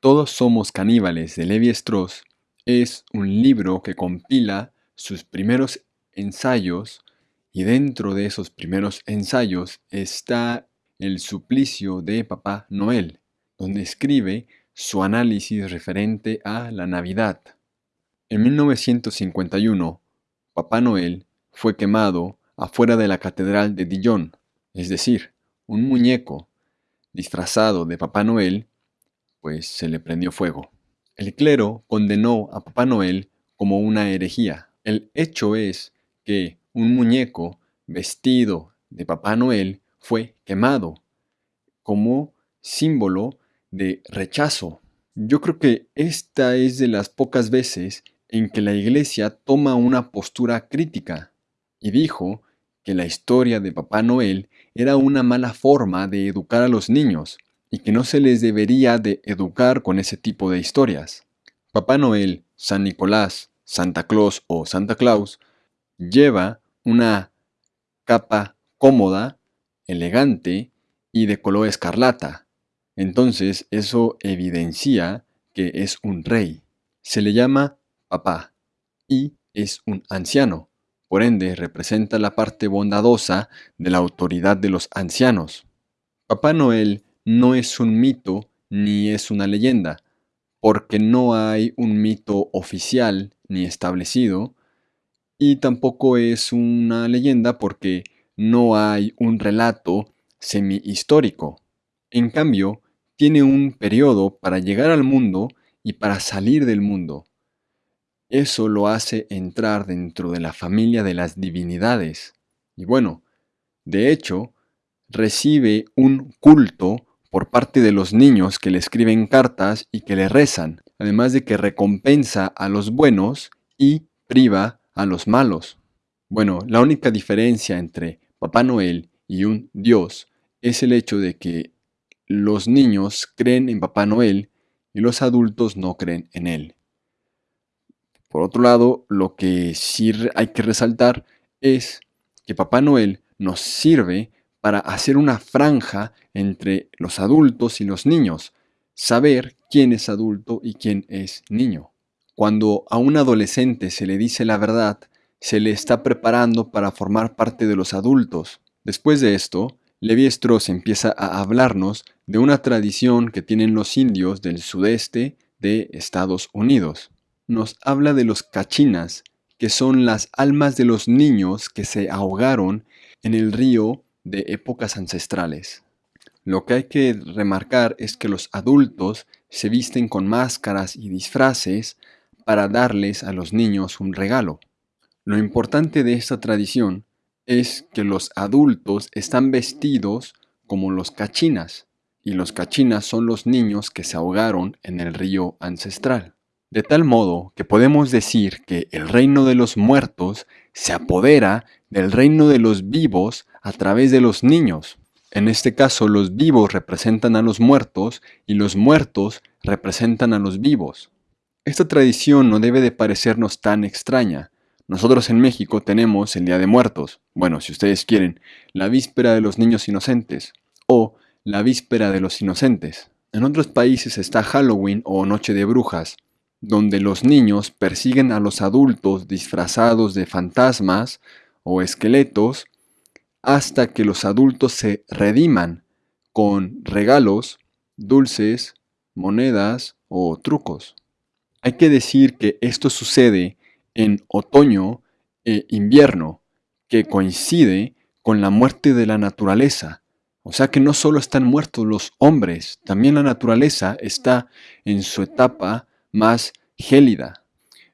Todos somos caníbales de Levi Strauss es un libro que compila sus primeros ensayos y dentro de esos primeros ensayos está el suplicio de Papá Noel, donde escribe su análisis referente a la Navidad. En 1951, Papá Noel fue quemado afuera de la Catedral de Dijon, es decir, un muñeco disfrazado de Papá Noel, pues se le prendió fuego. El clero condenó a Papá Noel como una herejía. El hecho es que un muñeco vestido de Papá Noel fue quemado como símbolo de rechazo. Yo creo que esta es de las pocas veces en que la iglesia toma una postura crítica y dijo que la historia de Papá Noel era una mala forma de educar a los niños y que no se les debería de educar con ese tipo de historias. Papá Noel, San Nicolás, Santa Claus o Santa Claus lleva una capa cómoda, elegante y de color escarlata. Entonces eso evidencia que es un rey. Se le llama papá y es un anciano. Por ende, representa la parte bondadosa de la autoridad de los ancianos. Papá Noel no es un mito ni es una leyenda, porque no hay un mito oficial ni establecido, y tampoco es una leyenda porque no hay un relato semi-histórico. En cambio, tiene un periodo para llegar al mundo y para salir del mundo. Eso lo hace entrar dentro de la familia de las divinidades. Y bueno, de hecho, recibe un culto por parte de los niños que le escriben cartas y que le rezan, además de que recompensa a los buenos y priva a los malos. Bueno, la única diferencia entre Papá Noel y un Dios es el hecho de que los niños creen en Papá Noel y los adultos no creen en él. Por otro lado, lo que sí hay que resaltar es que Papá Noel nos sirve para hacer una franja entre los adultos y los niños, saber quién es adulto y quién es niño. Cuando a un adolescente se le dice la verdad, se le está preparando para formar parte de los adultos. Después de esto, Levi Strauss empieza a hablarnos de una tradición que tienen los indios del sudeste de Estados Unidos. Nos habla de los cachinas, que son las almas de los niños que se ahogaron en el río de épocas ancestrales. Lo que hay que remarcar es que los adultos se visten con máscaras y disfraces para darles a los niños un regalo. Lo importante de esta tradición es que los adultos están vestidos como los cachinas, y los cachinas son los niños que se ahogaron en el río ancestral. De tal modo que podemos decir que el reino de los muertos se apodera del reino de los vivos a través de los niños. En este caso, los vivos representan a los muertos y los muertos representan a los vivos. Esta tradición no debe de parecernos tan extraña. Nosotros en México tenemos el Día de Muertos, bueno, si ustedes quieren, la víspera de los niños inocentes o la víspera de los inocentes. En otros países está Halloween o Noche de Brujas, donde los niños persiguen a los adultos disfrazados de fantasmas o esqueletos hasta que los adultos se rediman con regalos, dulces, monedas o trucos. Hay que decir que esto sucede en otoño e invierno, que coincide con la muerte de la naturaleza. O sea que no solo están muertos los hombres, también la naturaleza está en su etapa más gélida.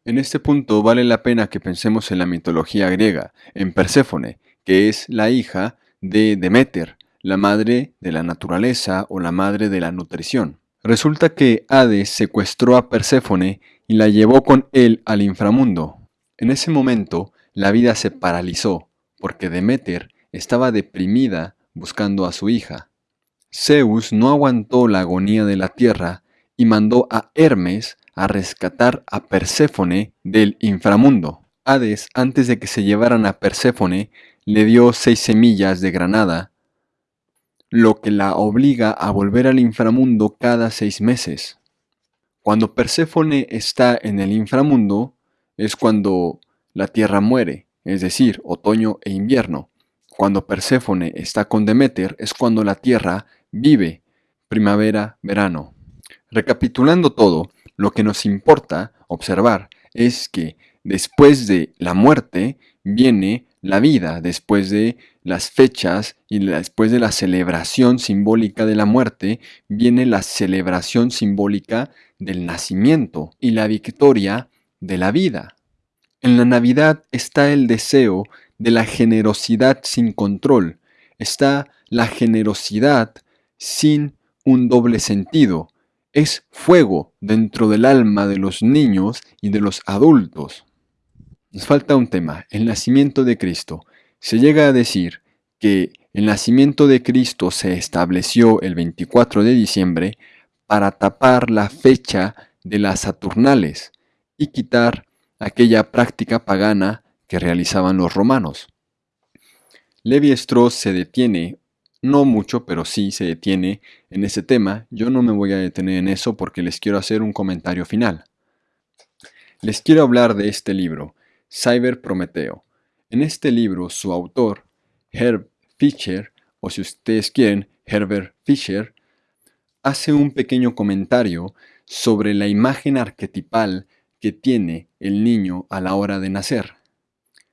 En este punto vale la pena que pensemos en la mitología griega, en Perséfone, que es la hija de Demeter, la madre de la naturaleza o la madre de la nutrición. Resulta que Hades secuestró a Perséfone y la llevó con él al inframundo. En ese momento, la vida se paralizó, porque Demeter estaba deprimida buscando a su hija. Zeus no aguantó la agonía de la tierra y mandó a Hermes a rescatar a Perséfone del inframundo. Hades, antes de que se llevaran a Perséfone, le dio seis semillas de granada, lo que la obliga a volver al inframundo cada seis meses. Cuando Perséfone está en el inframundo es cuando la tierra muere, es decir, otoño e invierno. Cuando Perséfone está con Demeter es cuando la tierra vive, primavera, verano. Recapitulando todo, lo que nos importa observar es que después de la muerte viene la vida, después de las fechas y después de la celebración simbólica de la muerte, viene la celebración simbólica del nacimiento y la victoria de la vida. En la Navidad está el deseo de la generosidad sin control, está la generosidad sin un doble sentido, es fuego dentro del alma de los niños y de los adultos. Nos falta un tema, el nacimiento de Cristo. Se llega a decir que el nacimiento de Cristo se estableció el 24 de diciembre para tapar la fecha de las Saturnales y quitar aquella práctica pagana que realizaban los romanos. Levi Strauss se detiene, no mucho, pero sí se detiene en ese tema. Yo no me voy a detener en eso porque les quiero hacer un comentario final. Les quiero hablar de este libro, Cyber Prometeo. En este libro, su autor, Herb Fischer, o si ustedes quieren, Herbert Fischer, hace un pequeño comentario sobre la imagen arquetipal que tiene el niño a la hora de nacer.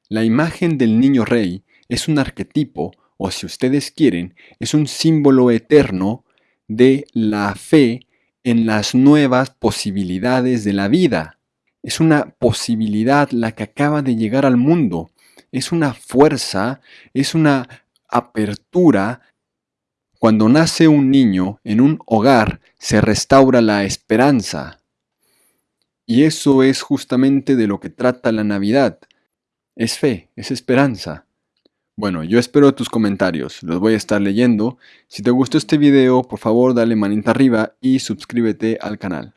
La imagen del niño rey es un arquetipo, o si ustedes quieren, es un símbolo eterno de la fe en las nuevas posibilidades de la vida. Es una posibilidad la que acaba de llegar al mundo. Es una fuerza, es una apertura. Cuando nace un niño en un hogar, se restaura la esperanza. Y eso es justamente de lo que trata la Navidad. Es fe, es esperanza. Bueno, yo espero tus comentarios, los voy a estar leyendo. Si te gustó este video, por favor dale manita arriba y suscríbete al canal.